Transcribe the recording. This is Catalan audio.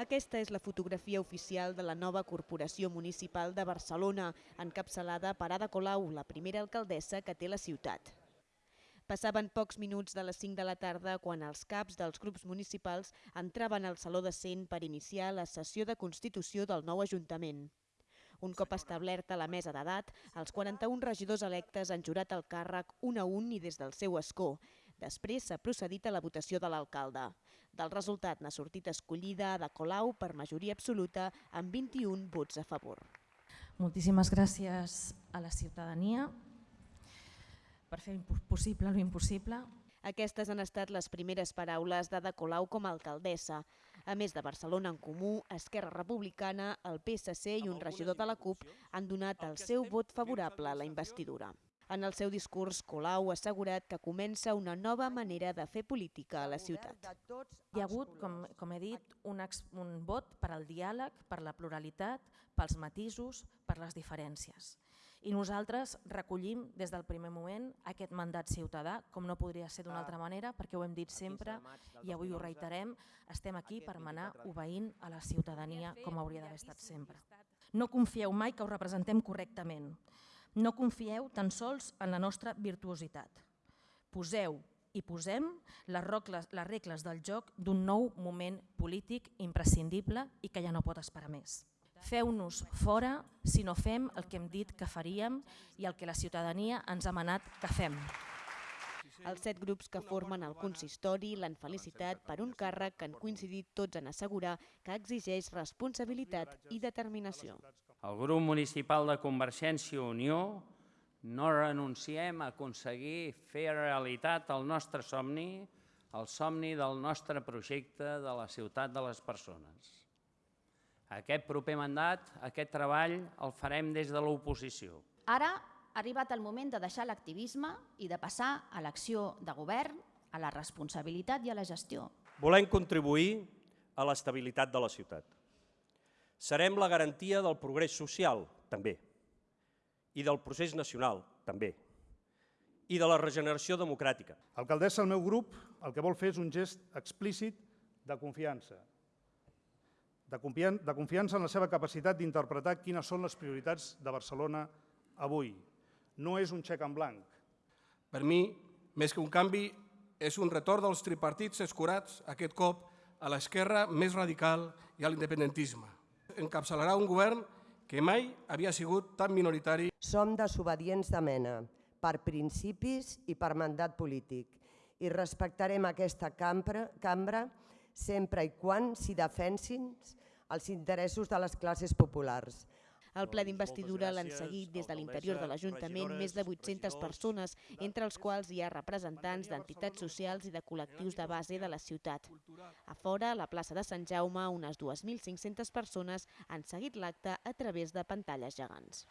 Aquesta és la fotografia oficial de la nova Corporació Municipal de Barcelona, encapçalada per Ada Colau, la primera alcaldessa que té la ciutat. Passaven pocs minuts de les 5 de la tarda quan els caps dels grups municipals entraven al Saló de Cent per iniciar la sessió de constitució del nou Ajuntament. Un cop establerta la mesa d'edat, els 41 regidors electes han jurat el càrrec un a un i des del seu escó. Després s'ha procedit a la votació de l'alcalde. Del resultat n'ha sortit escollida de Colau per majoria absoluta amb 21 vots a favor. Moltíssimes gràcies a la ciutadania per fer possible l'impossible. Aquestes han estat les primeres paraules d'Ada Colau com a alcaldessa. A més de Barcelona en Comú, Esquerra Republicana, el PSC i un regidor de la CUP han donat el seu vot favorable a la investidura. En el seu discurs, Colau ha assegurat que comença una nova manera de fer política a la ciutat. Hi ha hagut, com, com he dit, un, ex, un vot per al diàleg, per la pluralitat, pels matisos, per les diferències. I nosaltres recollim des del primer moment aquest mandat ciutadà, com no podria ser d'una altra manera, perquè ho hem dit sempre i avui ho reiterem, estem aquí per manar obeint a la ciutadania com hauria d'haver estat sempre. No confieu mai que ho representem correctament. No confieu tan sols en la nostra virtuositat. Poseu i posem les regles, les regles del joc d'un nou moment polític imprescindible i que ja no pot esperar més. Feu-nos fora si no fem el que hem dit que faríem i el que la ciutadania ens ha manat que fem. Els set grups que formen el consistori l'han felicitat per un càrrec que han coincidit tots en assegurar que exigeix responsabilitat i determinació. El grup municipal de Convergència i Unió no renunciem a aconseguir fer realitat el nostre somni, el somni del nostre projecte de la ciutat de les persones. Aquest proper mandat, aquest treball, el farem des de l'oposició. Ara ha arribat el moment de deixar l'activisme i de passar a l'acció de govern, a la responsabilitat i a la gestió. Volem contribuir a l'estabilitat de la ciutat. Serem la garantia del progrés social, també, i del procés nacional, també, i de la regeneració democràtica. Alcaldessa, el meu grup el que vol fer és un gest explícit de confiança, de, confian de confiança en la seva capacitat d'interpretar quines són les prioritats de Barcelona avui. No és un xec en blanc. Per mi, més que un canvi, és un retorn dels tripartits escurats, aquest cop, a l'esquerra més radical i a l'independentisme. Encapçalarà un govern que mai havia sigut tan minoritari. Som desobedients de mena, per principis i per mandat polític, i respectarem aquesta cambra, cambra sempre i quan s'hi defensin els interessos de les classes populars. El ple d'investidura l'han seguit des de l'interior de l'Ajuntament més de 800 persones, entre els quals hi ha representants d'entitats socials i de col·lectius de base de la ciutat. A fora, a la plaça de Sant Jaume, unes 2.500 persones han seguit l'acte a través de pantalles gegants.